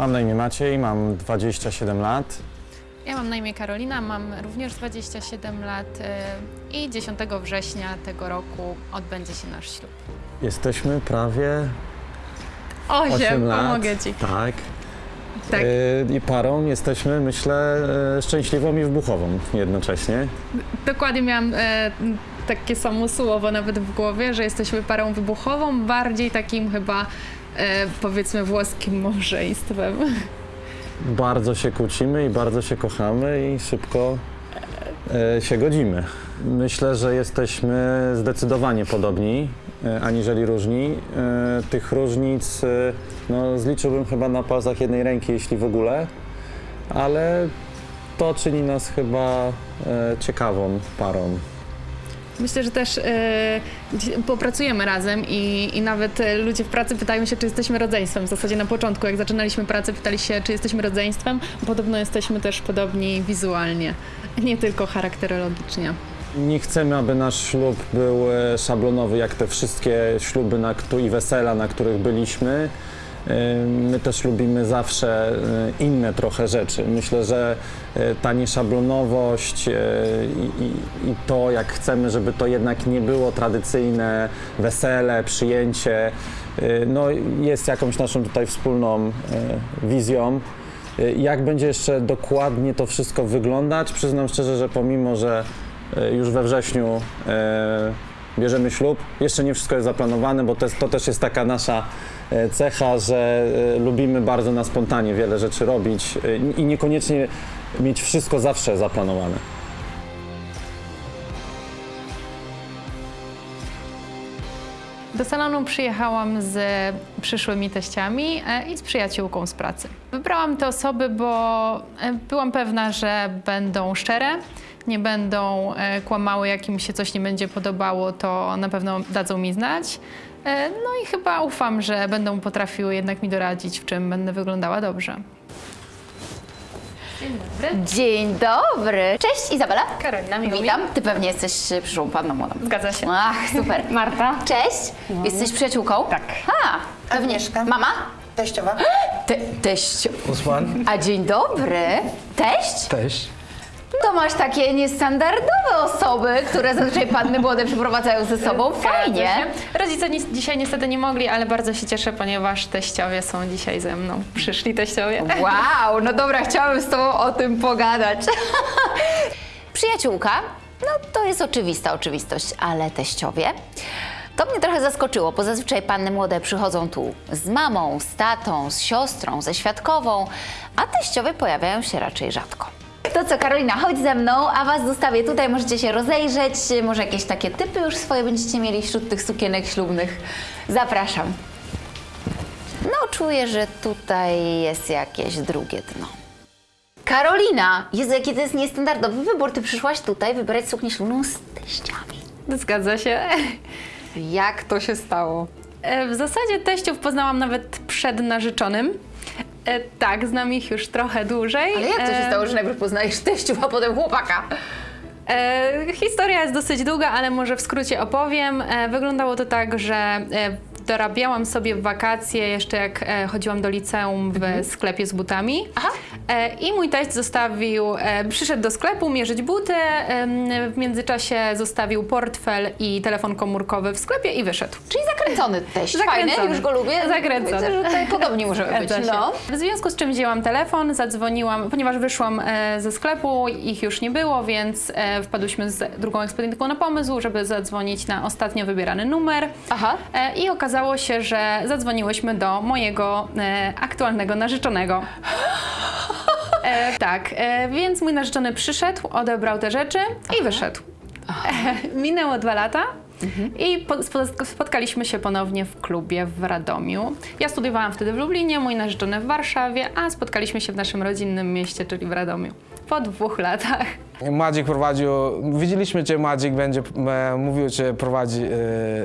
Mam na imię Maciej, mam 27 lat. Ja mam na imię Karolina, mam również 27 lat y, i 10 września tego roku odbędzie się nasz ślub. Jesteśmy prawie 8, 8 lat. pomogę Ci. Tak. Tak. Yy, I parą jesteśmy, myślę, yy, szczęśliwą i wybuchową jednocześnie. Dokładnie miałam takie samo słowo nawet w głowie, że jesteśmy parą wybuchową, bardziej takim chyba powiedzmy włoskim małżeństwem. Bardzo się kłócimy i bardzo się kochamy i szybko e, się godzimy. Myślę, że jesteśmy zdecydowanie podobni, e, aniżeli różni. E, Tych różnic e, no, zliczyłbym chyba na palcach jednej ręki, jeśli w ogóle, ale to czyni nas chyba e, ciekawą parą. Myślę, że też e, popracujemy razem i, i nawet e, ludzie w pracy pytają się, czy jesteśmy rodzeństwem. W zasadzie na początku, jak zaczynaliśmy pracę, pytali się, czy jesteśmy rodzeństwem. Podobno jesteśmy też podobni wizualnie, nie tylko charakterologicznie. Nie chcemy, aby nasz ślub był e, szablonowy, jak te wszystkie śluby na, i wesela, na których byliśmy. My też lubimy zawsze e, inne trochę rzeczy. Myślę, że e, ta nieszablonowość e, i, i, i to, jak chcemy, żeby to jednak nie było tradycyjne wesele, przyjęcie, no, jest jakąś naszą tutaj wspólną wizją. Jak będzie jeszcze dokładnie to wszystko wyglądać? Przyznam szczerze, że pomimo, że już we wrześniu bierzemy ślub, jeszcze nie wszystko jest zaplanowane, bo to, jest, to też jest taka nasza cecha, że e, lubimy bardzo na spontanie wiele rzeczy robić e, i niekoniecznie mieć wszystko zawsze zaplanowane. Do salonu przyjechałam z przyszłymi teściami e, i z przyjaciółką z pracy. Wybrałam te osoby, bo e, byłam pewna, że będą szczere, nie będą e, kłamały, jak im się coś nie będzie podobało, to na pewno dadzą mi znać. E, No i chyba ufam, że będą potrafiły jednak mi doradzić, w czym będę wyglądała dobrze. Dzień dobry. Dzień dobry. Cześć Izabela. Karolina, miło mi. Witam. Ty pewnie jesteś e, przyszłą panną młodą. Zgadza się. Ach, super. Marta. Cześć. Jesteś przyjaciółką? Tak. A, pewnie. Agnieszka. Mama? Teściowa. Te, teść. Usman? A dzień dobry. Teść? Teść. To masz takie niestandardowe osoby, które zazwyczaj panny młode przyprowadzają ze sobą. Fajnie. Rodzice ni- dzisiaj niestety nie mogli, ale bardzo się cieszę, ponieważ teściowie są dzisiaj ze mną. Przyszli teściowie. Wow, no dobra, chciałabym z tobą o tym pogadać. Przyjaciółka, no to jest oczywista oczywistość, ale teściowie. To mnie trochę zaskoczyło, bo zazwyczaj panny młode przychodzą tu z mamą, z tatą, z siostrą, ze świadkową, a teściowie pojawiają się raczej rzadko. To co, Karolina, chodź ze mną, a was zostawię tutaj, możecie się rozejrzeć, może jakieś takie typy już swoje będziecie mieli wśród tych sukienek ślubnych. Zapraszam. No, czuję, że tutaj jest jakieś drugie dno. Karolina! Jezu, jaki to jest niestandardowy wybór. Ty przyszłaś tutaj wybrać suknię ślubną z teściami. Zgadza się. Jak to się stało? E, W zasadzie teściów poznałam nawet przed narzeczonym. E, tak, znam ich już trochę dłużej. Ale jak to się E, stało, że najpierw poznajesz teściów, a potem chłopaka? E, historia jest dosyć długa, ale może w skrócie opowiem. E, wyglądało to tak, że e, dorabiałam sobie w wakacje, jeszcze jak e, chodziłam do liceum w sklepie z butami. Aha. E, I mój teść zostawił, e, przyszedł do sklepu mierzyć buty, w międzyczasie zostawił portfel i telefon komórkowy w sklepie i wyszedł. Czyli zakręcony teść. Zakręcony. Fajny, już go lubię. Zakręcony. Widzę, że tutaj podobni możemy być. No. W związku z czym wzięłam telefon, zadzwoniłam, ponieważ wyszłam ze sklepu, ich już nie było, więc wpadłyśmy z drugą ekspedientką na pomysł, żeby zadzwonić na ostatnio wybierany numer. Aha. I okazało się, że zadzwoniłyśmy do mojego e, aktualnego narzeczonego. E, tak, e, więc mój narzeczony przyszedł, odebrał te rzeczy i wyszedł. Minęło dwa lata. I po, spo- spotkaliśmy się ponownie w klubie w Radomiu. Ja studiowałam wtedy w Lublinie, mój narzeczony w Warszawie, a spotkaliśmy się w naszym rodzinnym mieście, czyli w Radomiu. Po dwóch latach. Madzik prowadził, widzieliśmy, że Madzik będzie e, mówił, że prowadzi e,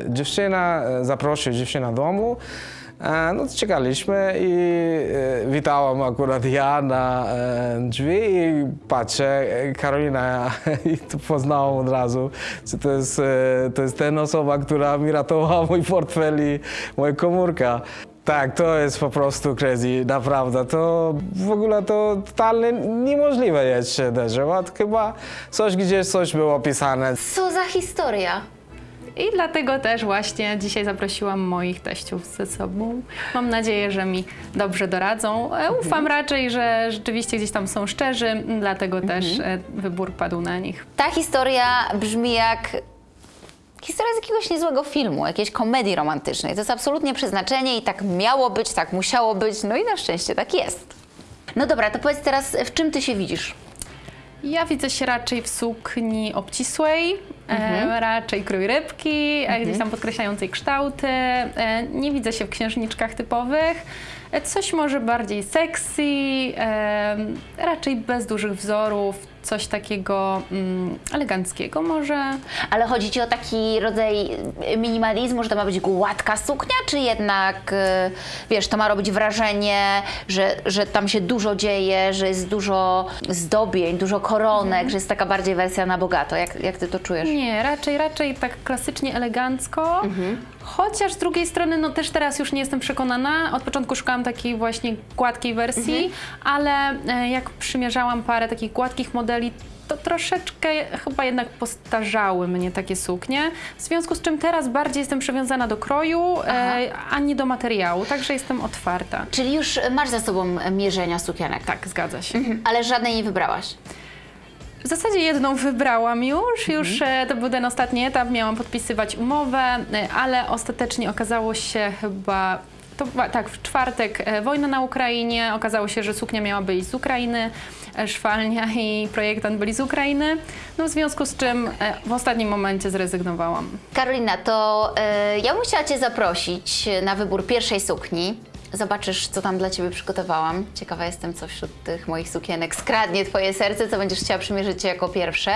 dziewczynę, e, zaprosił dziewczynę do domu. E, no to czekaliśmy i e, witałam akurat ja na e, drzwi i patrzę, Karolina i to poznałam od razu, że to jest, to jest ten osoba, która mi ratowała mój portfel i moja komórka. Tak, to jest po prostu crazy, naprawdę. To w ogóle to totalnie niemożliwe jest się drzewa. Chyba coś gdzieś coś było pisane. Co za historia? I dlatego też właśnie dzisiaj zaprosiłam moich teściów ze sobą. Mam nadzieję, że mi dobrze doradzą. E, Ufam raczej, że rzeczywiście gdzieś tam są szczerzy, dlatego też e, wybór padł na nich. Ta historia brzmi jak historia z jakiegoś niezłego filmu, jakiejś komedii romantycznej. To jest absolutnie przeznaczenie i tak miało być, tak musiało być, no i na szczęście tak jest. No dobra, to powiedz teraz, w czym ty się widzisz? Ja widzę się raczej w sukni obcisłej, e, raczej krój rybki, e, gdzieś tam podkreślającej kształty. E, nie widzę się w księżniczkach typowych. E, coś może bardziej sexy, e, raczej bez dużych wzorów, coś takiego mm, eleganckiego może. Ale chodzi ci o taki rodzaj minimalizmu, że to ma być gładka suknia, czy jednak, e, wiesz, to ma robić wrażenie, że, że tam się dużo dzieje, że jest dużo zdobień, dużo koronek, że jest taka bardziej wersja na bogato. Jak, jak ty to czujesz? Nie, raczej, raczej tak klasycznie elegancko. Chociaż z drugiej strony, no też teraz już nie jestem przekonana. Od początku szukałam takiej właśnie gładkiej wersji, ale e, jak przymierzałam parę takich gładkich modeli, to troszeczkę chyba jednak postarzały mnie takie suknie. W związku z czym teraz bardziej jestem przywiązana do kroju, e, a nie do materiału, także jestem otwarta. Czyli już masz za sobą mierzenia sukienek, Tak, zgadza się. ale żadnej nie wybrałaś. W zasadzie jedną wybrałam już, już e, to był ten ostatni etap, miałam podpisywać umowę, e, ale ostatecznie okazało się chyba, to tak, w czwartek e, wojna na Ukrainie, okazało się, że suknia miała być z Ukrainy, szwalnia i projektant byli z Ukrainy, no w związku z czym e, w ostatnim momencie zrezygnowałam. Karolina, to e, ja bym chciała Cię zaprosić na wybór pierwszej sukni. Zobaczysz, co tam dla Ciebie przygotowałam. Ciekawa jestem, co wśród tych moich sukienek skradnie Twoje serce, co będziesz chciała przymierzyć jako pierwsze.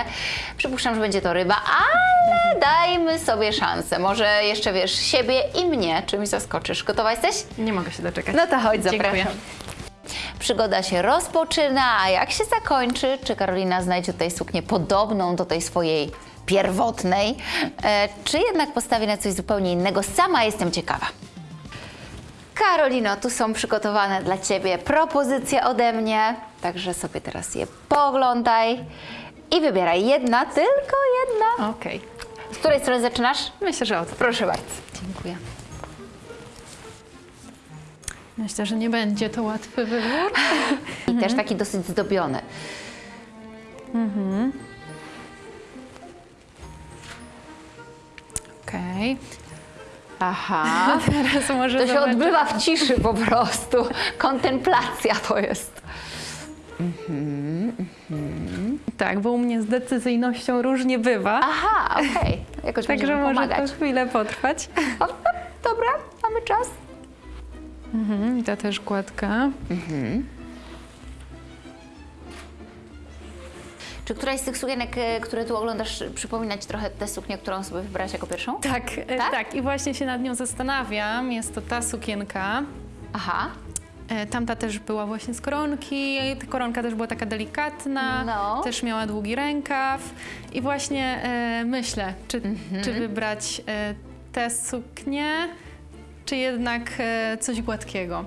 Przypuszczam, że będzie to ryba, ale dajmy sobie szansę. Może jeszcze wiesz, siebie i mnie czymś zaskoczysz. Gotowa jesteś? Nie mogę się doczekać. No to chodź, Dziękuję. Przygoda się rozpoczyna, a jak się zakończy, czy Karolina znajdzie tutaj suknię podobną do tej swojej pierwotnej, e, czy jednak postawi na coś zupełnie innego? Sama jestem ciekawa. Karolino, tu są przygotowane dla Ciebie propozycje ode mnie, także sobie teraz je poglądaj i wybieraj jedna, tylko jedna. Okej, Z której strony zaczynasz? myślę, że od. Proszę bardzo. Dziękuję. Myślę, że nie będzie to łatwy wybór. I też taki dosyć zdobiony. Okej, Aha. teraz może To się odbywa w ciszy po prostu. Kontemplacja to jest. Tak, bo u mnie z decyzyjnością różnie bywa. Aha, okej. Jakoś Także może pomagać. to chwilę potrwać. O, dobra, mamy czas. Mhm, ta też gładka. Czy któraś z tych sukienek, e, które tu oglądasz, przypomina Ci trochę tę suknię, którą sobie wybrałaś jako pierwszą? Tak, e, Tak? tak, i właśnie się nad nią zastanawiam. Jest to ta sukienka. Aha. E, Tamta też była właśnie z koronki. Ta koronka też była taka delikatna, No. też miała długi rękaw. I właśnie e, myślę, czy, Mhm. czy wybrać e, tę suknię, czy jednak e, coś gładkiego.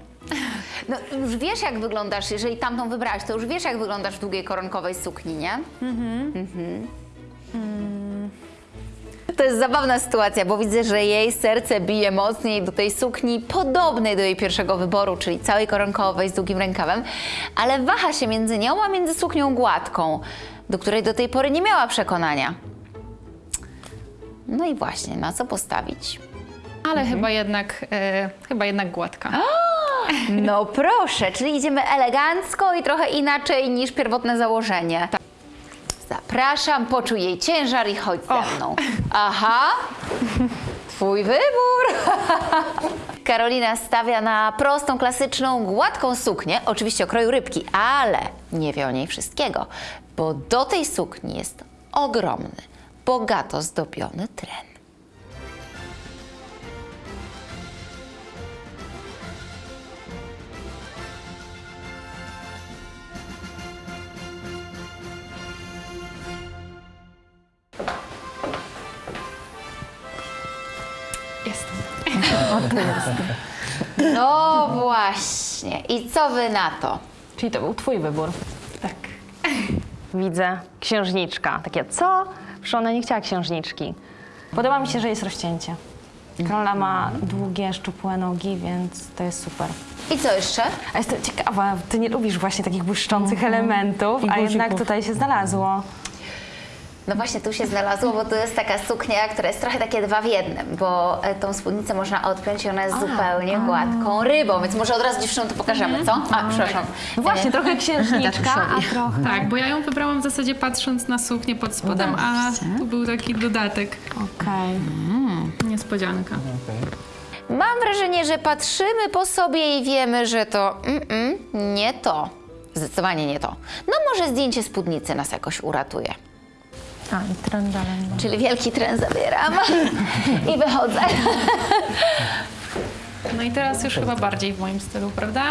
No już wiesz, jak wyglądasz, jeżeli tamtą wybrałaś, to już wiesz, jak wyglądasz w długiej koronkowej sukni, nie? Mhm. To jest zabawna sytuacja, bo widzę, że jej serce bije mocniej do tej sukni podobnej do jej pierwszego wyboru, czyli całej koronkowej z długim rękawem, ale waha się między nią a między suknią gładką, do której do tej pory nie miała przekonania. No i właśnie, na co postawić? Ale Mhm. chyba, jednak, e, chyba jednak gładka. No proszę, czyli idziemy elegancko i trochę inaczej niż pierwotne założenie. Zapraszam, poczuj jej ciężar i chodź ze mną. Aha, twój wybór. Karolina stawia na prostą, klasyczną, gładką suknię, oczywiście o kroju rybki, ale nie wie o niej wszystkiego, bo do tej sukni jest ogromny, bogato zdobiony tren. No właśnie. I co wy na to? Czyli to był twój wybór. Tak. Widzę księżniczka. Takie, co? Przecież ona nie chciała księżniczki. Podoba mi się, że jest rozcięcie. Karola ma długie, szczupłe nogi, więc to jest super. I co jeszcze? A jestem ciekawa, ty nie lubisz właśnie takich błyszczących elementów, a jednak tutaj się znalazło. No właśnie tu się znalazło, bo tu jest taka suknia, która jest trochę takie dwa w jednym, bo e, tą spódnicę można odpiąć i ona jest zupełnie gładką rybą, więc może od razu dziewczynom to pokażemy, co? A, przepraszam. No właśnie, E, trochę księżniczka, a trochę... Tak, bo ja ją wybrałam w zasadzie patrząc na suknię pod spodem, a tu był taki dodatek, Okej. niespodzianka. Mam wrażenie, że patrzymy po sobie i wiemy, że to mm-mm, nie to. Zdecydowanie nie to. No może zdjęcie spódnicy nas jakoś uratuje. A, i trend dalej. Czyli wielki tren zabieram i wychodzę. No i teraz już chyba bardziej w moim stylu, prawda?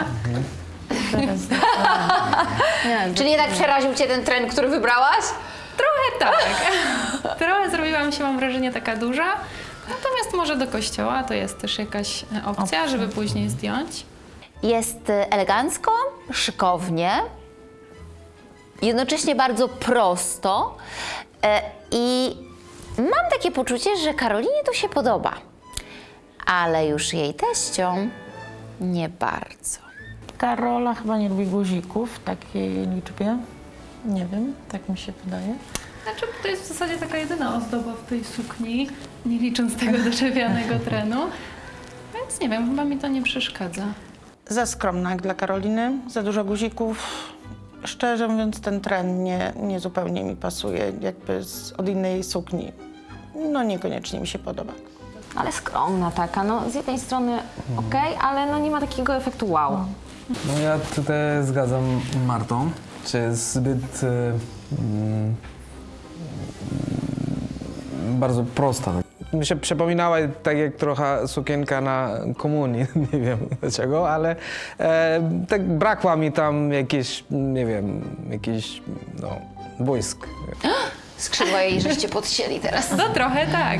Nie, Czyli jednak przeraził Cię ten tren, który wybrałaś? Trochę tak. Trochę zrobiłam się, mam wrażenie, taka duża. Natomiast może do kościoła to jest też jakaś e, opcja, żeby później zdjąć. Jest e, elegancko, szykownie, jednocześnie bardzo prosto i mam takie poczucie, że Karolinie to się podoba, ale już jej teściom nie bardzo. Karola chyba nie lubi guzików w takiej liczbie. Nie wiem, tak mi się wydaje. Znaczy, to jest w zasadzie taka jedyna ozdoba w tej sukni, nie licząc tego doczepianego trenu. Więc nie wiem, chyba mi to nie przeszkadza. Za skromna jak dla Karoliny, za dużo guzików. Szczerze mówiąc, ten tren nie, nie zupełnie mi pasuje, jakby z, od innej sukni. No niekoniecznie mi się podoba. Ale skromna taka, no z jednej strony okej, ale no nie ma takiego efektu wow. No ja tutaj zgadzam Martą, że jest zbyt e, mm, bardzo prosta. Mi się przypominała tak jak trochę sukienka na komunii, nie wiem dlaczego, ale e, tak brakła mi tam jakieś, nie wiem, jakiś, no, błysk. Skrzydła jej żeście podcięli teraz. No trochę tak.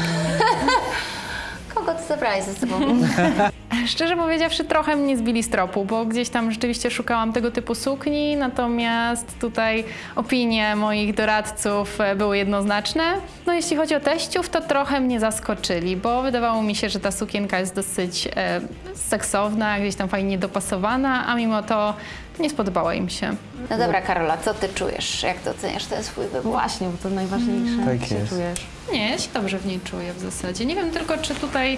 Kogo ty zabrałeś ze sobą? Szczerze powiedziawszy, trochę mnie zbili z tropu, bo gdzieś tam rzeczywiście szukałam tego typu sukni, natomiast tutaj opinie moich doradców e, były jednoznaczne. No jeśli chodzi o teściów, to trochę mnie zaskoczyli, bo wydawało mi się, że ta sukienka jest dosyć e, seksowna, gdzieś tam fajnie dopasowana, a mimo to nie spodobała im się. No dobra, Karola, co ty czujesz? Jak to oceniasz ten swój wybór? Właśnie, bo to najważniejsze, Tak jak się jest. czujesz. Nie, ja się dobrze w niej czuję w zasadzie. Nie wiem tylko, czy tutaj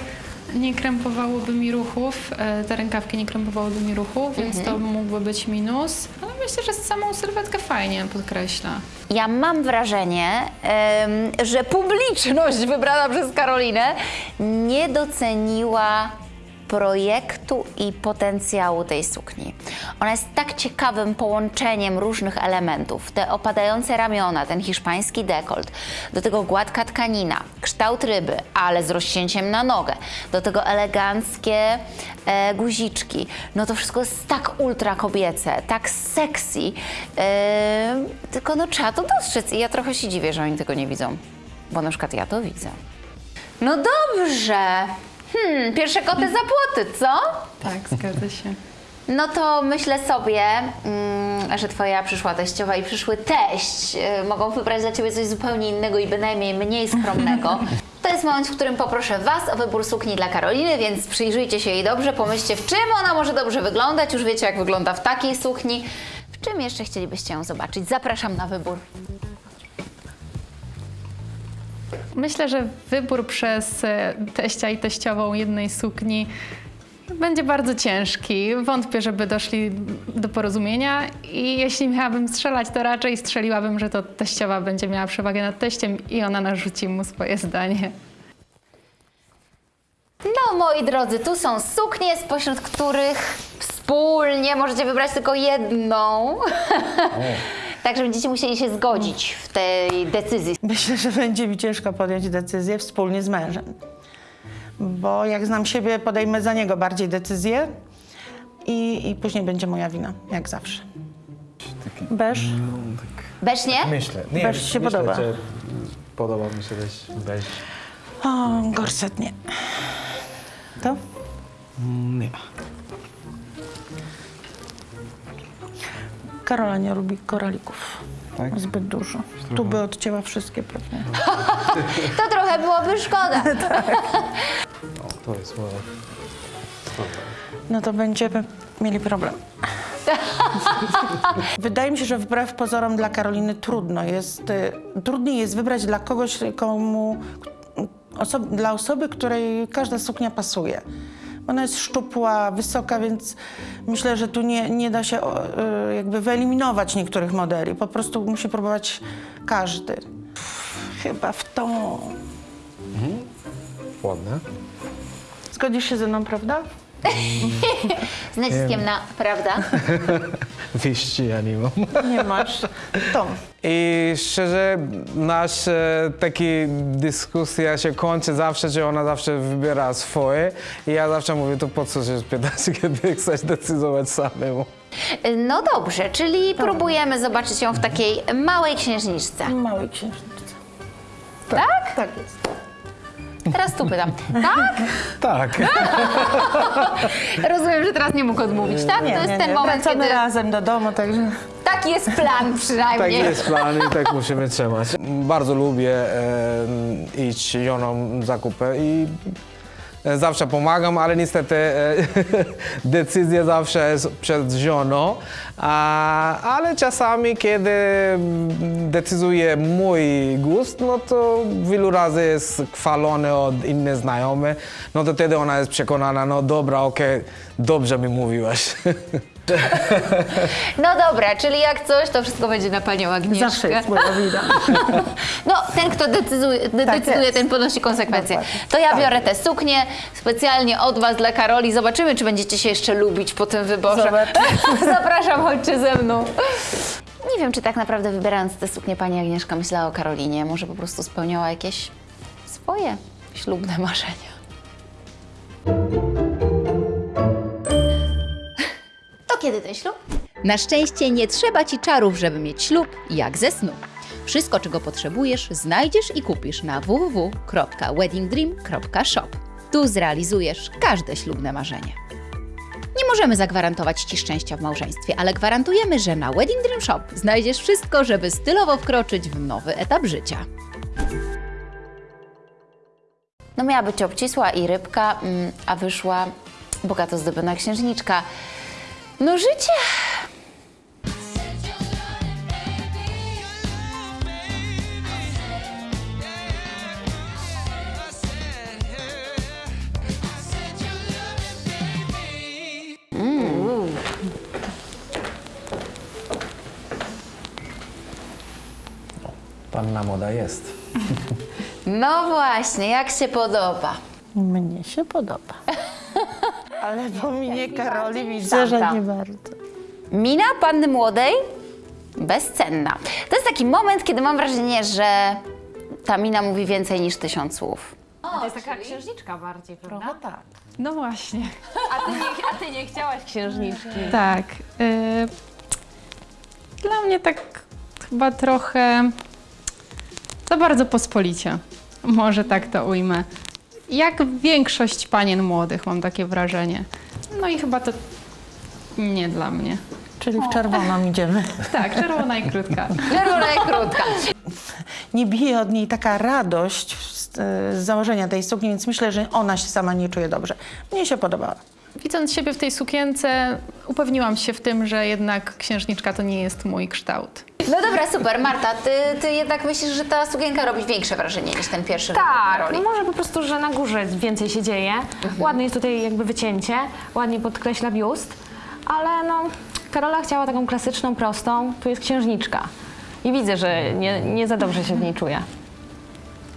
nie krępowałoby mi ruchów, e, te rękawki nie krępowałyby mi ruchów, więc to mógłby być minus. Ale myślę, że samą sylwetkę fajnie podkreśla. Ja mam wrażenie, że publiczność wybrana przez Karolinę nie doceniła projektu i potencjału tej sukni. Ona jest tak ciekawym połączeniem różnych elementów. Te opadające ramiona, ten hiszpański dekolt, do tego gładka tkanina, kształt ryby, ale z rozcięciem na nogę, do tego eleganckie e, guziczki. No to wszystko jest tak ultra kobiece, tak sexy, e, tylko no trzeba to dostrzec i ja trochę się dziwię, że oni tego nie widzą, bo na przykład ja to widzę. No dobrze. Hmm, pierwsze koty za płoty, co? Tak, zgadza się. No to myślę sobie, mm, że twoja przyszła teściowa i przyszły teść y, mogą wybrać dla ciebie coś zupełnie innego i bynajmniej mniej skromnego. To jest moment, w którym poproszę was o wybór sukni dla Karoliny, więc przyjrzyjcie się jej dobrze, pomyślcie w czym ona może dobrze wyglądać. Już wiecie, jak wygląda w takiej sukni. W czym jeszcze chcielibyście ją zobaczyć? Zapraszam na wybór. Myślę, że wybór przez e, teścia i teściową jednej sukni będzie bardzo ciężki. Wątpię, żeby doszli do porozumienia i jeśli miałabym strzelać, to raczej strzeliłabym, że to teściowa będzie miała przewagę nad teściem i ona narzuci mu swoje zdanie. No, moi drodzy, tu są suknie, spośród których wspólnie możecie wybrać tylko jedną. Także będziecie musieli się zgodzić w tej decyzji. Myślę, że będzie mi ciężko podjąć decyzję wspólnie z mężem. Bo jak znam siebie, podejmę za niego bardziej decyzję i, i później będzie moja wina, jak zawsze. Beż? Beż nie? Myślę. Beż ci się podoba? że podoba mi się też beż. O, gorset nie. To? Nie. Karola nie lubi koralików. Tak? Zbyt dużo. Tu by odcięła wszystkie pewnie. To trochę byłoby szkoda. To jest moje. No to będziemy mieli problem. Wydaje mi się, że wbrew pozorom dla Karoliny trudno jest, y, trudniej jest wybrać dla kogoś, komu, oso- dla osoby, której każda suknia pasuje. Ona jest szczupła, wysoka, więc myślę, że tu nie, nie da się y, jakby wyeliminować niektórych modeli. Po prostu musi próbować każdy. Chyba w tą. Ładne. Zgodzisz się ze mną, prawda? Z naciskiem na, prawda? Wyjści ja nie mam. Nie masz. Tą. I szczerze, nasza taka dyskusja się kończy zawsze, że ona zawsze wybiera swoje. I ja zawsze mówię, to po co się pytać, kiedy chcesz decydować samemu. No dobrze, czyli próbujemy zobaczyć ją w takiej małej księżniczce. Małej księżniczce. Tak? Tak jest. Teraz tu pytam. Tak? Tak. Rozumiem, że teraz nie mógł odmówić, tak? to jest ten moment, Wracamy kiedy... razem do domu, także... Taki jest plan Tak przynajmniej. jest plan i tak musimy trzymać. Bardzo lubię e, iść żoną zakupy i zawsze pomagam, ale niestety e, decyzja zawsze jest przed żoną. Ale czasami, kiedy decyduje mój gust, no to wielu razy jest chwalony od innych znajomych, no to wtedy ona jest przekonana, no dobra, okej, dobrze mi mówiłaś. No dobra, czyli jak coś, to wszystko będzie na panią Agnieszkę. Zawsze jest moja wina. No, ten, kto decyduje, de- Tak decyduje jest. ten ponosi konsekwencje. To ja Tak. biorę tę suknię specjalnie od Was dla Karoli. Zobaczymy, czy będziecie się jeszcze lubić po tym wyborze. Zapraszam, chodźcie ze mną. Nie wiem, czy tak naprawdę wybierając tę suknię pani Agnieszka myślała o Karolinie. Może po prostu spełniała jakieś swoje ślubne marzenia. Kiedy ten ślub? Na szczęście nie trzeba ci czarów, żeby mieć ślub, jak ze snu. Wszystko, czego potrzebujesz, znajdziesz i kupisz na www.weddingdream.shop. Tu zrealizujesz każde ślubne marzenie. Nie możemy zagwarantować Ci szczęścia w małżeństwie, ale gwarantujemy, że na Wedding Dream Shop znajdziesz wszystko, żeby stylowo wkroczyć w nowy etap życia. No miała być obcisła i rybka, mm, a wyszła bogato zdobiona księżniczka. No życie! Panna moda jest. No właśnie, jak się podoba? Mnie się podoba. Ale po minie Karoli widzę, że nie bardzo. Mina panny młodej bezcenna. To jest taki moment, kiedy mam wrażenie, że ta mina mówi więcej niż tysiąc słów. To jest taka księżniczka bardziej, prawda? tak. No właśnie. A ty nie, a ty nie chciałaś księżniczki. Tak. y, Dla mnie tak chyba trochę za bardzo pospolicie. Może tak to ujmę. Jak większość panien młodych, mam takie wrażenie. No i chyba to nie dla mnie. Czyli w czerwoną idziemy. Tak, czerwona i krótka. Czerwona i krótka. Nie bije od niej taka radość z, z założenia tej sukni, więc myślę, że ona się sama nie czuje dobrze. Mnie się podobała. Widząc siebie w tej sukience, upewniłam się w tym, że jednak księżniczka to nie jest mój kształt. No dobra, super. Marta, ty, ty jednak myślisz, że ta sukienka robi większe wrażenie niż ten pierwszy Tak, no może po prostu, że na górze więcej się dzieje. Ładne jest tutaj jakby wycięcie, ładnie podkreśla biust, ale no Karola chciała taką klasyczną, prostą, tu jest księżniczka. I widzę, że nie, nie za dobrze się w niej czuje.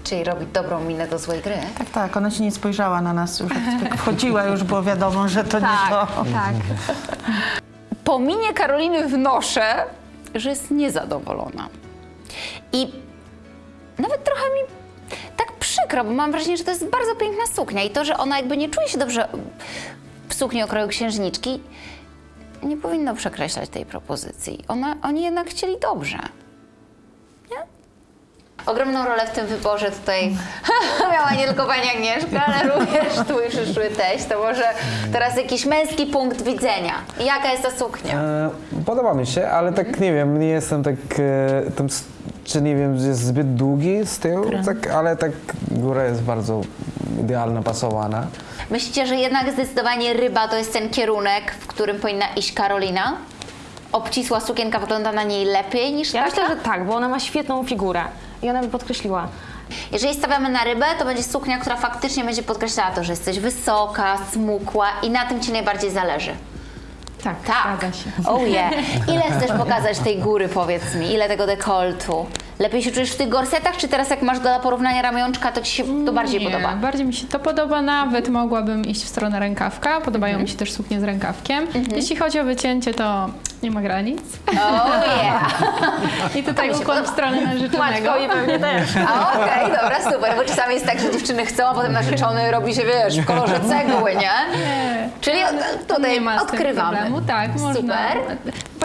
Czyli robi dobrą minę do złej gry. Tak, tak, ona się nie spojrzała na nas już. Jak wchodziła, już było wiadomo, że to nie to. tak. Po minie Karoliny wnoszę, że jest niezadowolona. I nawet trochę mi tak przykro, bo mam wrażenie, że to jest bardzo piękna suknia i to, że ona jakby nie czuje się dobrze w sukni okroju księżniczki, nie powinno przekreślać tej propozycji. Ona, oni jednak chcieli dobrze. Ogromną rolę w tym wyborze tutaj miała nie tylko pani Agnieszka, ale również twój przyszły teść. To może teraz jakiś męski punkt widzenia. Jaka jest ta suknia? E, Podoba mi się, ale tak nie wiem, nie jestem tak, e, tam, czy nie wiem, jest zbyt długi z tyłu, tak, ale tak góra jest bardzo idealna, pasowana. Myślicie, że jednak zdecydowanie ryba to jest ten kierunek, w którym powinna iść Karolina? Obcisła sukienka wygląda na niej lepiej niż Ja taka? myślę, że tak, bo ona ma świetną figurę i ona by podkreśliła. Jeżeli stawiamy na rybę, to będzie suknia, która faktycznie będzie podkreślała to, że jesteś wysoka, smukła i na tym Ci najbardziej zależy. Tak, Tak. się. Oh yeah. Ile chcesz pokazać tej góry, powiedz mi? Ile tego dekoltu? Lepiej się czujesz w tych gorsetach, czy teraz jak masz do porównania ramionczka, to Ci się to bardziej Nie, podoba? Bardziej mi się to podoba, nawet mogłabym iść w stronę rękawka. Podobają Mhm. mi się też suknie z rękawkiem. Jeśli chodzi o wycięcie, to nie ma granic. Oh yeah. I tutaj się ukłon w stronę narzeczonego. I pewnie też. A okej, dobra, super, bo czasami jest tak, że dziewczyny chcą, a potem narzeczony robi się, wiesz, w kolorze cegły, nie? Nie. Czyli od- tutaj nie ma odkrywamy. problemu. Tak, można.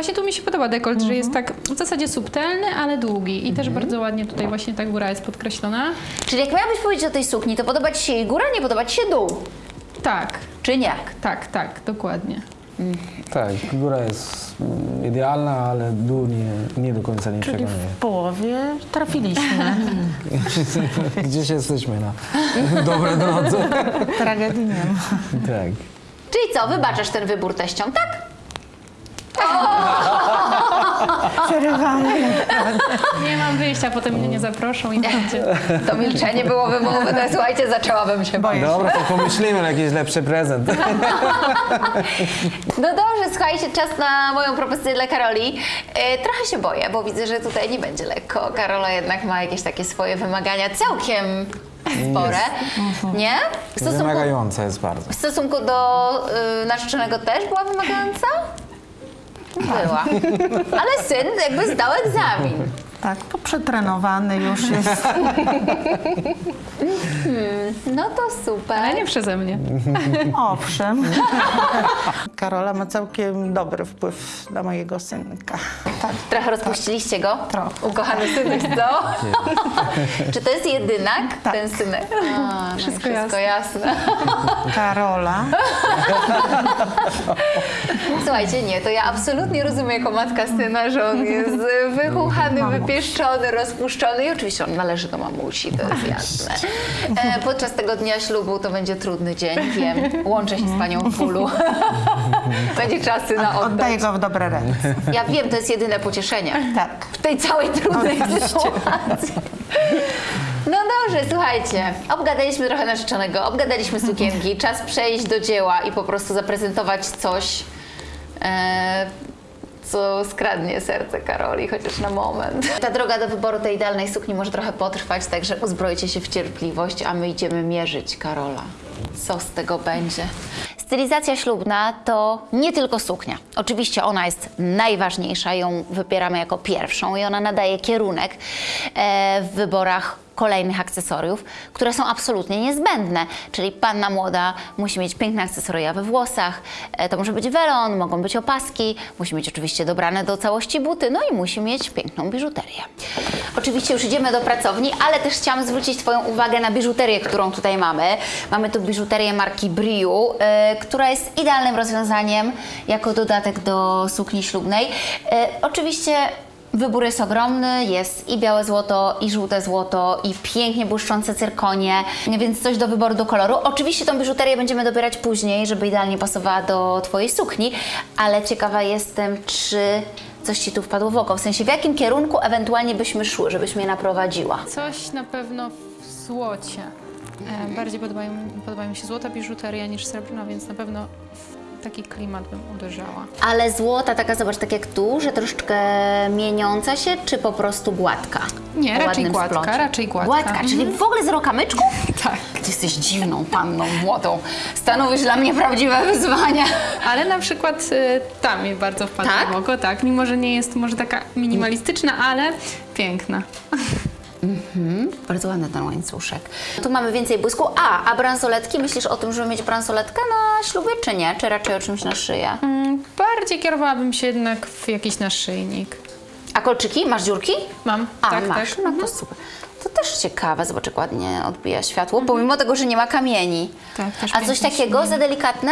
Właśnie tu mi się podoba dekolt, że jest tak w zasadzie subtelny, ale długi. I też bardzo ładnie tutaj właśnie ta góra jest podkreślona. Czyli jak miałabyś powiedzieć o tej sukni, to podoba Ci się jej góra, nie podoba Ci się dół? Tak, Czy nie? tak, tak, dokładnie. Tak, góra jest mm, idealna, ale dół nie, nie do końca nie Czyli przekonuje. w połowie trafiliśmy. Gdzieś jesteśmy na dobrej drodze. Tragedii nie ma. Tak. Czyli co, wybaczasz ten wybór teściom, tak? Przerywamy. Nie mam wyjścia, potem mnie nie zaproszą i będzie. To milczenie było wymowne, słuchajcie, zaczęłabym się bać. Dobra, to pomyślimy na jakiś lepszy prezent. No dobrze, słuchajcie, czas na moją propozycję dla Karoli. E, trochę się boję, bo widzę, że tutaj nie będzie lekko. Karola jednak ma jakieś takie swoje wymagania całkiem spore, nie? W stosunku, Wymagająca jest bardzo. w stosunku do y, narzeczonego też była wymagająca? Była. Ale syn jakby zdał egzamin. Tak, to przetrenowany już jest. No to super. Ale nie przeze mnie. Owszem. Karola ma całkiem dobry wpływ na mojego synka. Tak. Trochę rozpuściliście go? Trochę. Ukochany synek, co? Czy to jest jedynak, Tak. ten synek? A, no Wszystko wszystko jasne. Karola. Słuchajcie, nie, to ja absolutnie rozumiem jako matka syna, że on jest wychuchany, wypieszczony, rozpuszczony i oczywiście on należy do mamusi, to jest jasne. E, podczas tego dnia ślubu to będzie trudny dzień, wiem. Łączę się z panią bólu. będzie syna Oddaję oddać. go w dobre ręce. Ja wiem, to jest jedyne pocieszenie. Tak. w tej całej trudnej sytuacji. No dobrze, słuchajcie, obgadaliśmy trochę narzeczonego, obgadaliśmy sukienki, czas przejść do dzieła i po prostu zaprezentować coś, e, co skradnie serce Karoli, chociaż na moment. Ta droga do wyboru tej idealnej sukni może trochę potrwać, także uzbrojcie się w cierpliwość, a my idziemy mierzyć Karola. Co z tego będzie? Stylizacja ślubna to nie tylko suknia. Oczywiście ona jest najważniejsza, ją wybieramy jako pierwszą i ona nadaje kierunek e, w wyborach kolejnych akcesoriów, które są absolutnie niezbędne. Czyli panna młoda musi mieć piękne akcesoria we włosach, e, to może być welon, mogą być opaski, musi mieć oczywiście dobrane do całości buty, no i musi mieć piękną biżuterię. Oczywiście już idziemy do pracowni, ale też chciałam zwrócić Twoją uwagę na biżuterię, którą tutaj mamy. Mamy tu biżuterię marki Briu, e, która jest idealnym rozwiązaniem jako dodatek do sukni ślubnej. E, oczywiście Wybór jest ogromny, jest i białe złoto, i żółte złoto, i pięknie błyszczące cyrkonie, więc coś do wyboru, do koloru. Oczywiście tą biżuterię będziemy dobierać później, żeby idealnie pasowała do Twojej sukni, ale ciekawa jestem, czy coś Ci tu wpadło w oko, w sensie w jakim kierunku ewentualnie byśmy szły, żebyś mnie naprowadziła. Coś na pewno w złocie. E, bardziej podoba mi się złota biżuteria niż srebrna, więc na pewno w taki klimat bym uderzała. Ale złota taka, zobacz, tak jak tu, że troszeczkę mieniąca się, czy po prostu gładka? Nie, raczej gładka, splącie. raczej gładka. Gładka, czyli w ogóle zero kamyczków? Tak. Ty jesteś dziwną panną młodą. Stanowisz dla mnie prawdziwe wyzwanie. Ale na przykład y, ta mi bardzo wpadła Tak? w oko, tak. Mimo, że nie jest może taka minimalistyczna, ale piękna. Bardzo ładny ten łańcuszek. Tu mamy więcej błysku. A, a bransoletki? Myślisz o tym, żeby mieć bransoletkę na ślubie, czy nie? Czy raczej o czymś na szyję? Mm, Bardziej kierowałabym się jednak w jakiś naszyjnik. A kolczyki? Masz dziurki? Mam, A, tak, masz. tak. No to super. To też ciekawe, zobacz jak ładnie odbija światło, pomimo tego, że nie ma kamieni. Tak, też A coś takiego się za delikatne?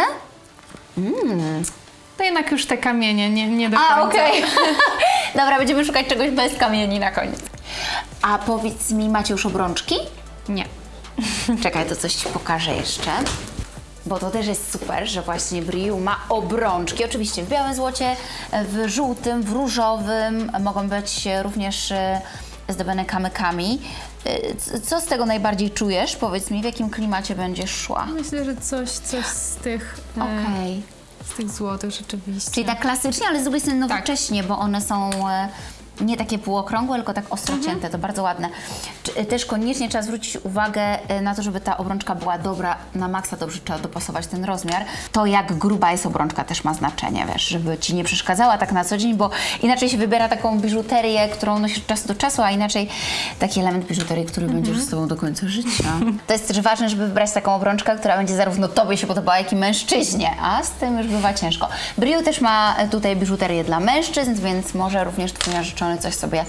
To jednak już te kamienie, nie, nie do końca. A, okej. Dobra, będziemy szukać czegoś bez kamieni na koniec. A powiedz mi, macie już obrączki? Nie. Czekaj, to coś Ci pokażę jeszcze. Bo to też jest super, że właśnie Briu ma obrączki. Oczywiście w białym złocie, w żółtym, w różowym. Mogą być również e, zdobione kamykami. E, Co z tego najbardziej czujesz? Powiedz mi, w jakim klimacie będziesz szła? Myślę, że coś, coś z tych, e, Okej. z tych złotych rzeczywiście. Czyli tak klasycznie, ale z drugiej strony nowocześnie, bo one są nie takie półokrągłe, tylko tak ostro cięte, to bardzo ładne. E, Też koniecznie trzeba zwrócić uwagę e, na to, żeby ta obrączka była dobra, na maksa dobrze trzeba dopasować ten rozmiar. To jak gruba jest obrączka też ma znaczenie, wiesz, żeby Ci nie przeszkadzała tak na co dzień, bo inaczej się wybiera taką biżuterię, którą nosisz od czasu do czasu, a inaczej taki element biżuterii, który będzie już z Tobą do końca życia. To jest też ważne, żeby wybrać taką obrączkę, która będzie zarówno Tobie się podobała, jak i mężczyźnie, a z tym już bywa ciężko. Briu też ma e, tutaj biżuterię dla mężczyzn, więc może również Twój narzeczony coś sobie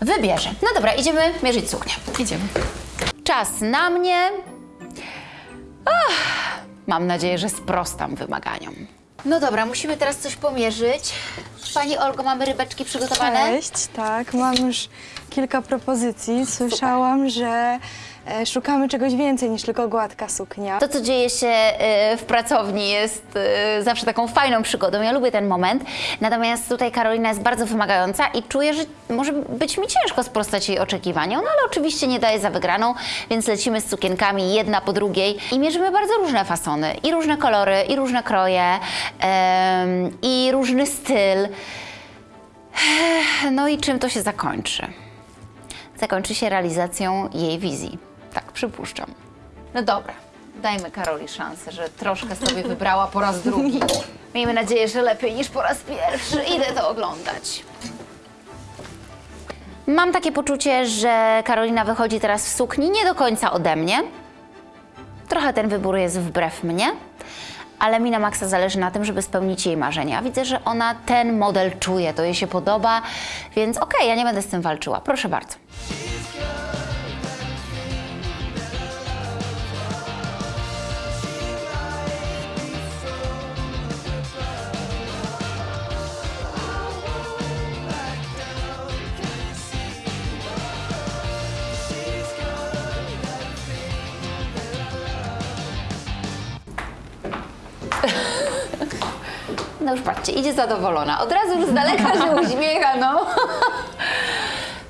wybierze. No dobra, idziemy mierzyć suknię. Idziemy. Czas na mnie. Ach, mam nadzieję, że sprostam wymaganiom. No dobra, musimy teraz coś pomierzyć. Pani Olgo, mamy rybeczki przygotowane? Cześć, tak, mam już kilka propozycji. Słyszałam, że szukamy czegoś więcej niż tylko gładka suknia. To, co dzieje się e, w pracowni, jest e, zawsze taką fajną przygodą. Ja lubię ten moment. Natomiast tutaj Karolina jest bardzo wymagająca i czuję, że może być mi ciężko sprostać jej oczekiwaniom, no ale oczywiście nie daje za wygraną, więc lecimy z sukienkami jedna po drugiej i mierzymy bardzo różne fasony, i różne kolory, i różne kroje, em, i różny styl. No i czym to się zakończy? Zakończy się realizacją jej wizji. Tak, przypuszczam. No dobra, dajmy Karoli szansę, że troszkę sobie wybrała po raz drugi. Miejmy nadzieję, że lepiej niż po raz pierwszy. Idę to oglądać. Mam takie poczucie, że Karolina wychodzi teraz w sukni nie do końca ode mnie. Trochę ten wybór jest wbrew mnie, ale mi na maksa zależy na tym, żeby spełnić jej marzenia. Widzę, że ona ten model czuje, to jej się podoba, więc okej, ja nie będę z tym walczyła. Proszę bardzo. Patrzcie, idzie zadowolona. Od razu już z daleka się uśmiecha, no.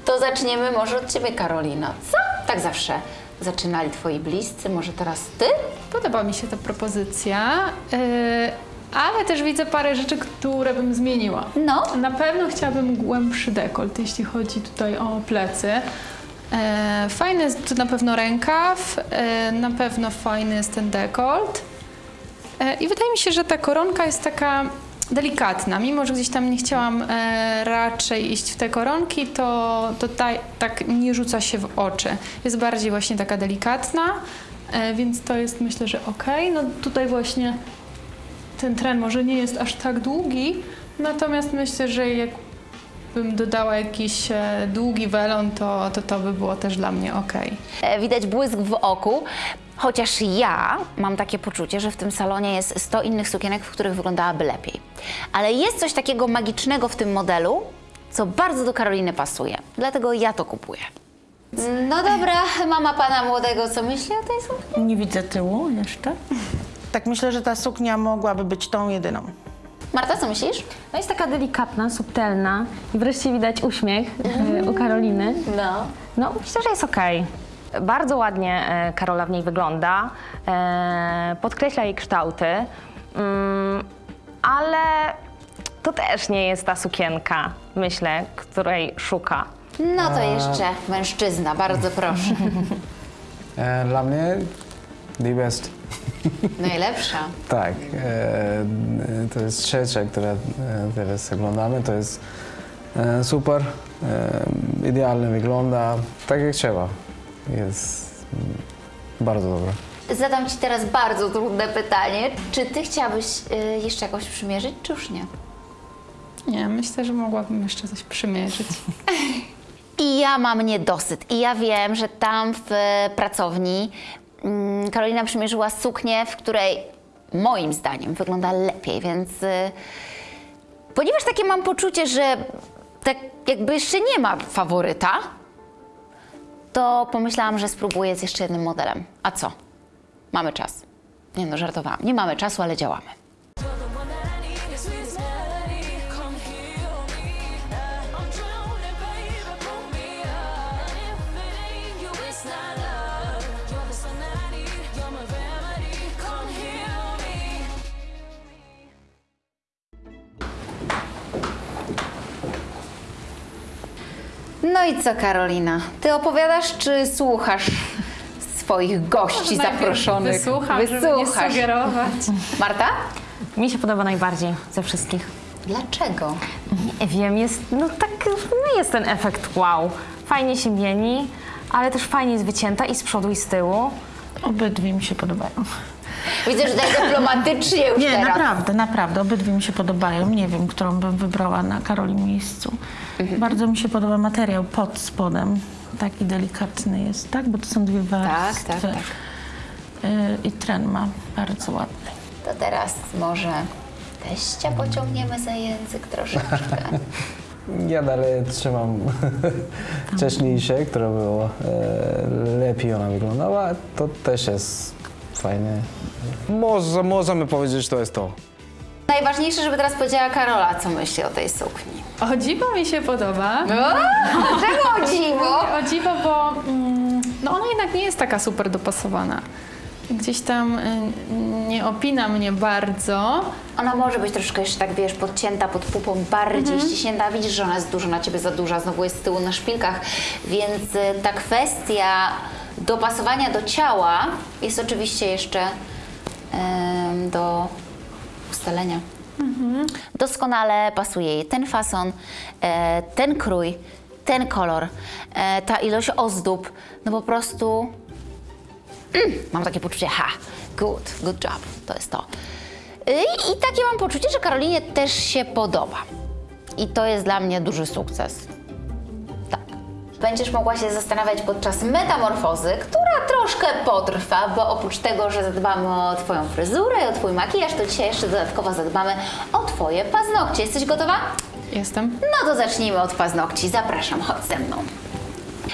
To zaczniemy może od Ciebie, Karolina. Co? Tak zawsze zaczynali Twoi bliscy, może teraz Ty? Podoba mi się ta propozycja, yy, ale też widzę parę rzeczy, które bym zmieniła. No. Na pewno chciałabym głębszy dekolt, jeśli chodzi tutaj o plecy. E, fajny jest tu na pewno rękaw, e, na pewno fajny jest ten dekolt. E, I wydaje mi się, że ta koronka jest taka delikatna. Mimo, że gdzieś tam nie chciałam e, raczej iść w te koronki, to, to ta, tak nie rzuca się w oczy. Jest bardziej właśnie taka delikatna, e, więc to jest myślę, że ok. No tutaj właśnie ten tren może nie jest aż tak długi, natomiast myślę, że jakbym dodała jakiś e, długi welon, to, to to by było też dla mnie ok. E, Widać błysk w oku. Chociaż ja mam takie poczucie, że w tym salonie jest 100 innych sukienek, w których wyglądałaby lepiej. Ale jest coś takiego magicznego w tym modelu, co bardzo do Karoliny pasuje. Dlatego ja to kupuję. No dobra, mama pana młodego, co myśli o tej sukni? Nie widzę tyłu jeszcze. Tak myślę, że ta suknia mogłaby być tą jedyną. Marta, co myślisz? No jest taka delikatna, subtelna i wreszcie widać uśmiech e, u Karoliny. No. No, myślę, że jest okej. Bardzo ładnie e, Karola w niej wygląda, e, podkreśla jej kształty, mm, ale to też nie jest ta sukienka, myślę, której szuka. No to jeszcze mężczyzna, bardzo proszę. E, Dla mnie the best. Najlepsza. Tak, to jest trzecia, które e, teraz oglądamy. To jest super, idealnie wygląda, tak jak trzeba. Jest mm, bardzo dobra. Zadam Ci teraz bardzo trudne pytanie. Czy Ty chciałabyś y, jeszcze jakoś przymierzyć, czy już nie? Nie, myślę, że mogłabym jeszcze coś przymierzyć. I ja mam niedosyt. I ja wiem, że tam w e, pracowni mm, Karolina przymierzyła suknię, w której moim zdaniem wygląda lepiej, więc y, ponieważ takie mam poczucie, że tak jakby jeszcze nie ma faworyta, to pomyślałam, że spróbuję z jeszcze jednym modelem. A co? Mamy czas. Nie no, żartowałam. Nie mamy czasu, ale działamy. No i co, Karolina? Ty opowiadasz, czy słuchasz swoich gości zaproszonych? Wysłucham, żeby nie Wysłuchasz. sugerować. Marta? Mi się podoba najbardziej ze wszystkich. Dlaczego? Nie wiem, jest, no tak, no jest ten efekt wow. Fajnie się mieni, ale też fajnie jest wycięta i z przodu i z tyłu. Obydwie mi się podobają. Widzę, że tak dyplomatycznie już Nie, teraz. naprawdę, naprawdę. Obydwie mi się podobają. Nie wiem, którą bym wybrała na Karoli miejscu. Bardzo mi się podoba materiał pod spodem. Taki delikatny jest, tak? Bo to są dwie warstwy. tak, tak. Y, I tren ma bardzo ładny. To teraz może teścia pociągniemy za język troszeczkę. Ja dalej trzymam wcześniejsze, które było e, lepiej ona wyglądała. To też jest fajne. Może, możemy powiedzieć, że to jest to. Najważniejsze, żeby teraz powiedziała Karola, co myśli o tej sukni. O dziwo mi się podoba. Czego o dziwo? O dziwo, bo mm, no ona jednak nie jest taka super dopasowana. Gdzieś tam y, nie opina mnie bardzo. Ona może być troszkę jeszcze tak, wiesz, podcięta pod pupą, bardziej ściśnięta. Widzisz, że ona jest dużo na ciebie za duża, znowu jest z tyłu na szpilkach, więc y, ta kwestia dopasowania do ciała jest oczywiście jeszcze do ustalenia. Doskonale pasuje jej ten fason, e, ten krój, ten kolor, e, ta ilość ozdób, no po prostu Mam takie poczucie, ha, good, good job, to jest to. Y, I, I takie mam poczucie, że Karolinie też się podoba. I to jest dla mnie duży sukces. Będziesz mogła się zastanawiać podczas metamorfozy, która troszkę potrwa, bo oprócz tego, że zadbamy o Twoją fryzurę i o Twój makijaż, to dzisiaj jeszcze dodatkowo zadbamy o Twoje paznokcie. Jesteś gotowa? Jestem. No to zacznijmy od paznokci. Zapraszam, chodź ze mną.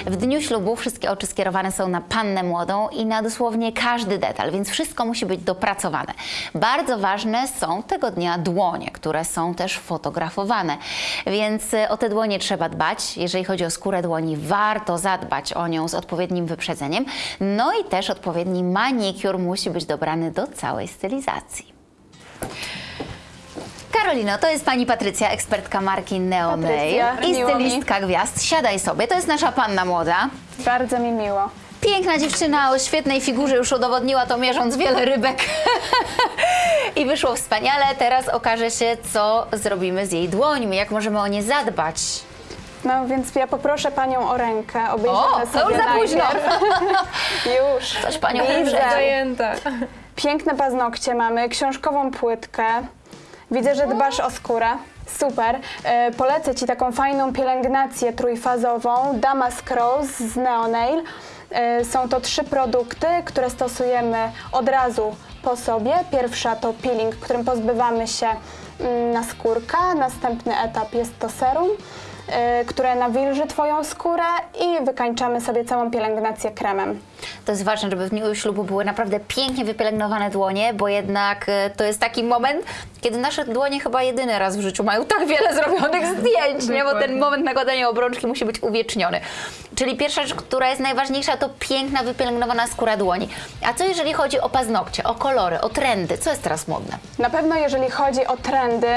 W dniu ślubu wszystkie oczy skierowane są na pannę młodą i na dosłownie każdy detal, więc wszystko musi być dopracowane. Bardzo ważne są tego dnia dłonie, które są też fotografowane, więc e, o te dłonie trzeba dbać. Jeżeli chodzi o skórę dłoni, warto zadbać o nią z odpowiednim wyprzedzeniem. No i też odpowiedni manikur musi być dobrany do całej stylizacji. Karolino, to jest pani Patrycja, ekspertka marki Neo Nail Patrycja, i miło mi. stylistka gwiazd. Siadaj sobie, to jest nasza panna młoda. Bardzo mi miło. Piękna dziewczyna o świetnej figurze, już udowodniła to mierząc wiele rybek. I wyszło wspaniale. Teraz okaże się, co zrobimy z jej dłońmi, jak możemy o nie zadbać. No więc ja poproszę panią o rękę. Obejrzymy O, to sobie już za późno. Już. Coś panią Widzę. Piękne paznokcie mamy, książkową płytkę. Widzę, że dbasz o skórę. Super. E, polecę Ci taką fajną pielęgnację trójfazową Damask Rose z Neonail. E, są to trzy produkty, które stosujemy od razu po sobie. Pierwsza to peeling, którym pozbywamy się mm, naskórka. Następny etap jest to serum, które nawilży Twoją skórę i wykańczamy sobie całą pielęgnację kremem. To jest ważne, żeby w dniu ślubu były naprawdę pięknie wypielęgnowane dłonie, bo jednak e, to jest taki moment, kiedy nasze dłonie chyba jedyny raz w życiu mają tak wiele zrobionych zdjęć, nie? bo ten moment nakładania obrączki musi być uwieczniony. Czyli pierwsza rzecz, która jest najważniejsza, to piękna, wypielęgnowana skóra dłoni. A co jeżeli chodzi o paznokcie, o kolory, o trendy? Co jest teraz modne? Na pewno jeżeli chodzi o trendy,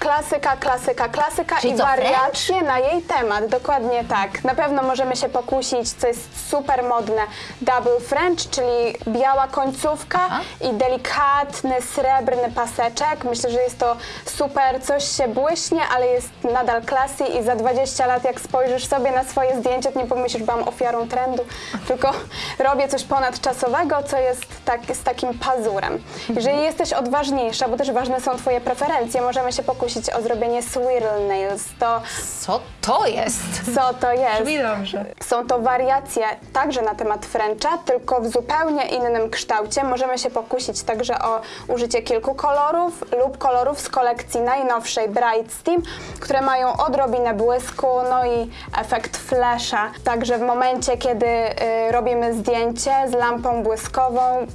klasyka, klasyka, klasyka Czyli i co, wariacje na jej temat, dokładnie tak. Na pewno możemy się pokusić, co jest super modne, double French, czyli biała końcówka i delikatny, srebrny paseczek. Myślę, że jest to super, coś się błyśnie, ale jest nadal klasy i za 20 lat jak spojrzysz sobie na swoje zdjęcie, to nie pomyślisz, że byłam ofiarą trendu, tylko robię coś ponadczasowego, co jest tak, z takim pazurem. Jeżeli jesteś odważniejsza, bo też ważne są twoje preferencje, możemy się pokusić pokusić o zrobienie swirl nails. To Co to jest? co to jest? Brzmi dobrze. Są to wariacje także na temat Frencha, tylko w zupełnie innym kształcie. Możemy się pokusić także o użycie kilku kolorów lub kolorów z kolekcji najnowszej Bright Steam, które mają odrobinę błysku, no i efekt flasha. Także w momencie, kiedy y, robimy zdjęcie z lampą błyskową,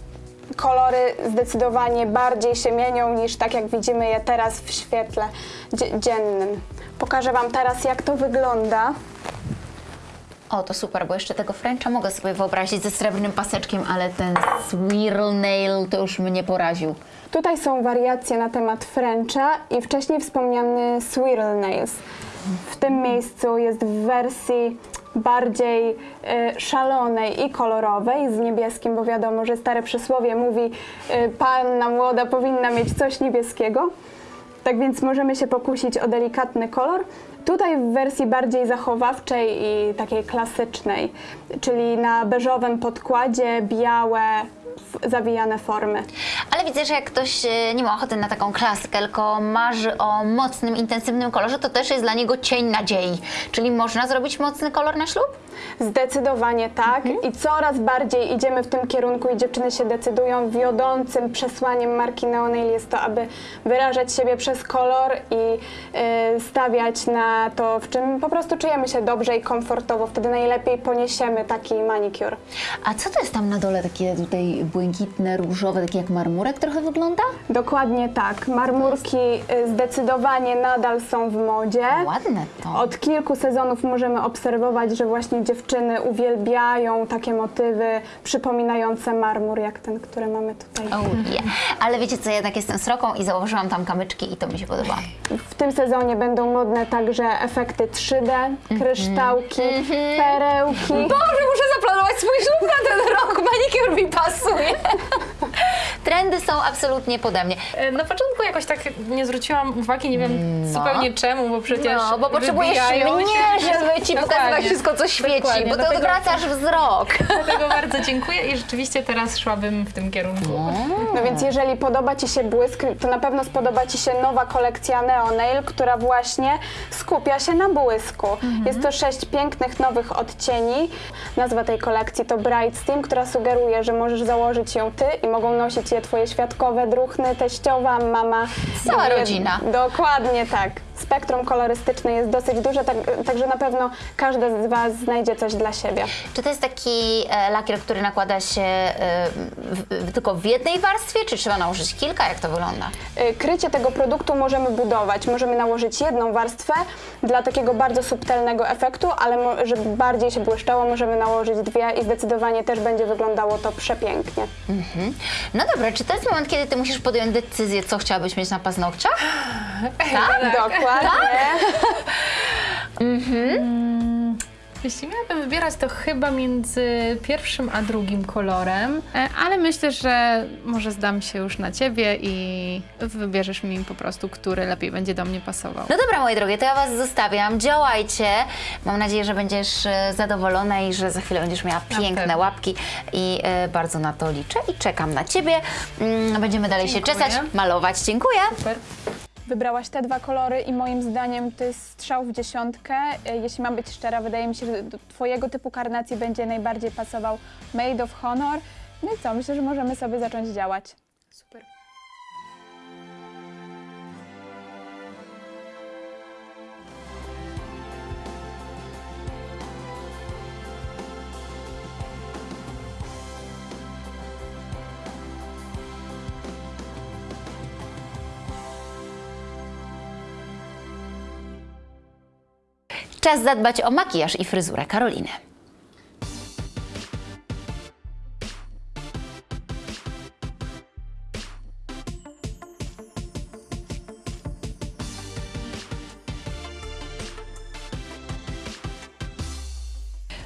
kolory zdecydowanie bardziej się mienią niż tak jak widzimy je teraz w świetle dzie- dziennym. Pokażę Wam teraz jak to wygląda. O, to super, bo jeszcze tego Frencha mogę sobie wyobrazić ze srebrnym paseczkiem, ale ten swirl nail to już mnie poraził. Tutaj są wariacje na temat Frencha i wcześniej wspomniany Swirl Nails. W tym miejscu jest w wersji bardziej y, szalonej i kolorowej z niebieskim, bo wiadomo, że stare przysłowie mówi y, panna młoda powinna mieć coś niebieskiego. Tak więc możemy się pokusić o delikatny kolor. Tutaj w wersji bardziej zachowawczej i takiej klasycznej, czyli na beżowym podkładzie białe zawijane formy. Ale widzę, że jak ktoś e, nie ma ochoty na taką klasykę, tylko marzy o mocnym, intensywnym kolorze, to też jest dla niego cień nadziei. Czyli można zrobić mocny kolor na ślub? Zdecydowanie tak i coraz bardziej idziemy w tym kierunku i dziewczyny się decydują. Wiodącym przesłaniem marki Neonail jest to, aby wyrażać siebie przez kolor i y, stawiać na to, w czym po prostu czujemy się dobrze i komfortowo. Wtedy najlepiej poniesiemy taki manikur. A co to jest tam na dole takie tutaj błękitne, różowe, takie jak marmurek trochę wygląda? Dokładnie tak. Marmurki y, zdecydowanie nadal są w modzie. Ładne to. Od kilku sezonów możemy obserwować, że właśnie dziewczyny uwielbiają takie motywy przypominające marmur, jak ten, który mamy tutaj. Oh yeah. Ale wiecie co, jednak jestem sroką i założyłam tam kamyczki i to mi się podoba. W tym sezonie będą modne także efekty 3D, kryształki, perełki. Boże, muszę zaplanować swój ślub na ten rok, manikur mi pasuje. Trendy są absolutnie pode mnie. Na początku jakoś tak nie zwróciłam uwagi, nie wiem zupełnie czemu, bo przecież No, bo potrzebujesz mnie, się. żeby ci pokazywać wszystko, co świeci, Dokładnie, bo to dlatego- odwracasz wzrok. Dlatego bardzo dziękuję i rzeczywiście teraz szłabym w tym kierunku. No więc jeżeli podoba Ci się błysk, to na pewno spodoba Ci się nowa kolekcja Neonail, która właśnie skupia się na błysku. Jest to sześć pięknych nowych odcieni. Nazwa tej kolekcji to Bright Steam, która sugeruje, że możesz założyć ją Ty i mogą nosić je Twoje świadkowe, druchny, teściowa, mama. Cała rodzina. Dokładnie tak. Spektrum kolorystyczne jest dosyć duże, tak, także na pewno każdy z Was znajdzie coś dla siebie. Czy to jest taki e, lakier, który nakłada się e, w, w, tylko w jednej warstwie, czy trzeba nałożyć kilka? Jak to wygląda? Y, Krycie tego produktu możemy budować. Możemy nałożyć jedną warstwę dla takiego bardzo subtelnego efektu, ale żeby bardziej się błyszczało, możemy nałożyć dwie i zdecydowanie też będzie wyglądało to przepięknie. Mhm. No dobra, czy to jest moment, kiedy ty musisz podjąć decyzję, co chciałabyś mieć na paznokciach? Tak? Dokładnie. Jeśli miałabym wybierać, to chyba między pierwszym a drugim kolorem, E, ale myślę, że może zdam się już na ciebie i wybierzesz mi po prostu, który lepiej będzie do mnie pasował. No dobra, moje drogie, to ja Was zostawiam. Działajcie. Mam nadzieję, że będziesz e, zadowolona i że za chwilę będziesz miała piękne łapki i e, bardzo na to liczę i czekam na Ciebie. Mm, Będziemy dalej Dziękuję. się czesać, malować. Dziękuję. Super. Wybrałaś te dwa kolory i moim zdaniem to jest strzał w dziesiątkę. Y, Jeśli mam być szczera, wydaje mi się, że do Twojego typu karnacji będzie najbardziej pasował Made of Honor. No i co, myślę, że możemy sobie zacząć działać. Super. Czas zadbać o makijaż i fryzurę Karoliny.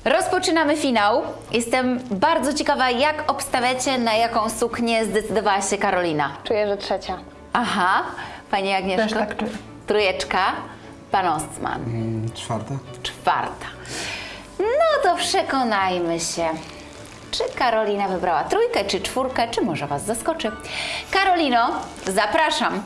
Rozpoczynamy finał. Jestem bardzo ciekawa, jak obstawiacie, na jaką suknię zdecydowała się Karolina. Czuję, że trzecia. Aha, Pani Agnieszko? Też tak czuję. Trójeczka, Pan Ostman. Czwarta? Czwarta. No to przekonajmy się. Czy Karolina wybrała trójkę, czy czwórkę, czy może Was zaskoczy? Karolino, zapraszam.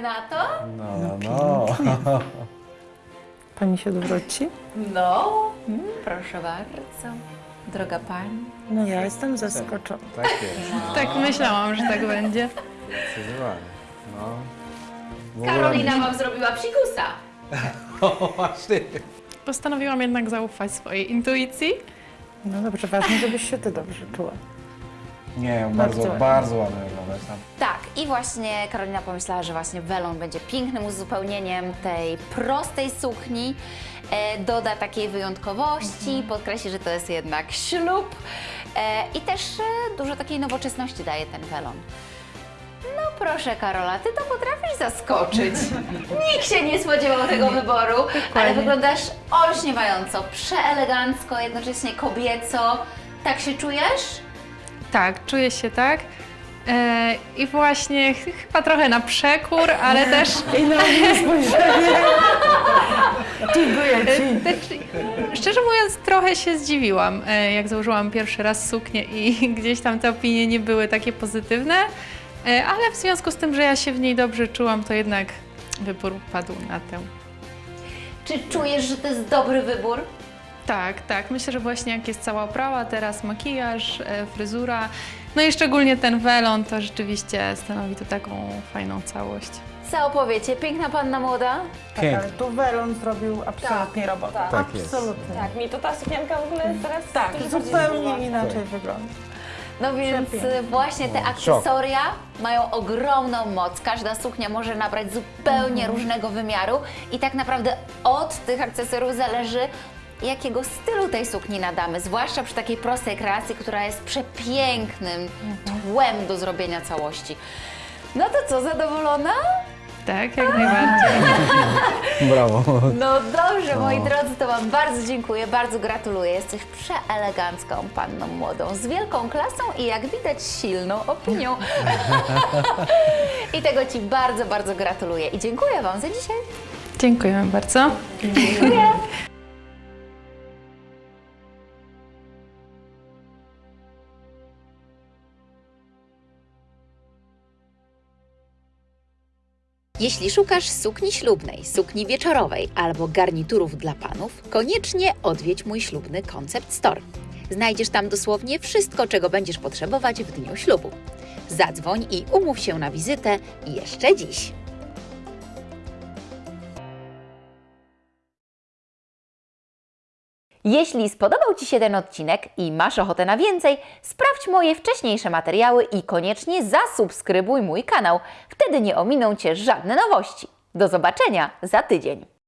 Na to? No, no. Pani się odwróci? No, mm, proszę bardzo. Droga pani. No ja jestem zaskoczona. Tak jest. Tak myślałam, że tak będzie. Zdecydowanie. No. Karolina wam zrobiła psikusa. O, właśnie. Postanowiłam jednak zaufać swojej intuicji. No dobrze, ważne, żebyś się ty dobrze czuła. Nie, bardzo, Bardzo bardzo ładnie wyglądasz tam. Tak, i właśnie Karolina pomyślała, że właśnie welon będzie pięknym uzupełnieniem tej prostej sukni. E, doda takiej wyjątkowości, podkreśli, że to jest jednak ślub e, i też e, dużo takiej nowoczesności daje ten welon. No proszę Karola, ty to potrafisz zaskoczyć. Nikt się nie spodziewał tego wyboru, ale wyglądasz olśniewająco, przeelegancko, jednocześnie kobieco. Tak się czujesz? Tak, czuję się tak. E, I właśnie ch- chyba trochę na przekór, ale też I na mnie spojrzenie. Dziękuję e, ci. szczerze mówiąc trochę się zdziwiłam, e, jak założyłam pierwszy raz suknię i gdzieś tam te opinie nie były takie pozytywne, e, ale w związku z tym, że ja się w niej dobrze czułam, to jednak wybór padł na tę. Czy czujesz, że to jest dobry wybór? Tak, tak. Myślę, że właśnie jak jest cała oprawa, teraz makijaż, e, fryzura, no i szczególnie ten welon, to rzeczywiście stanowi to taką fajną całość. Co opowiecie? Piękna panna młoda? Tak, ale tu Welon zrobił absolutnie robotę. Tak jest. Absolutnie. Tak, mi to ta sukienka w ogóle teraz Tak, zupełnie inaczej wygląda. No więc Przepięknie. y, właśnie te akcesoria mają ogromną moc. Każda suknia może nabrać zupełnie różnego wymiaru i tak naprawdę od tych akcesoriów zależy jakiego stylu tej sukni nadamy, zwłaszcza przy takiej prostej kreacji, która jest przepięknym tłem do zrobienia całości. No to co, zadowolona? Tak, jak najbardziej. Brawo. No dobrze, moi drodzy, to Wam bardzo dziękuję, bardzo gratuluję. Jesteś przeelegancką panną młodą, z wielką klasą i jak widać silną opinią. I tego Ci bardzo, bardzo gratuluję i dziękuję Wam za dzisiaj. Dziękujemy bardzo. Jeśli szukasz sukni ślubnej, sukni wieczorowej albo garniturów dla panów, koniecznie odwiedź mój ślubny Concept Store. Znajdziesz tam dosłownie wszystko, czego będziesz potrzebować w dniu ślubu. Zadzwoń i umów się na wizytę jeszcze dziś. Jeśli spodobał Ci się ten odcinek i masz ochotę na więcej, sprawdź moje wcześniejsze materiały i koniecznie zasubskrybuj mój kanał. Wtedy nie ominą Cię żadne nowości. Do zobaczenia za tydzień.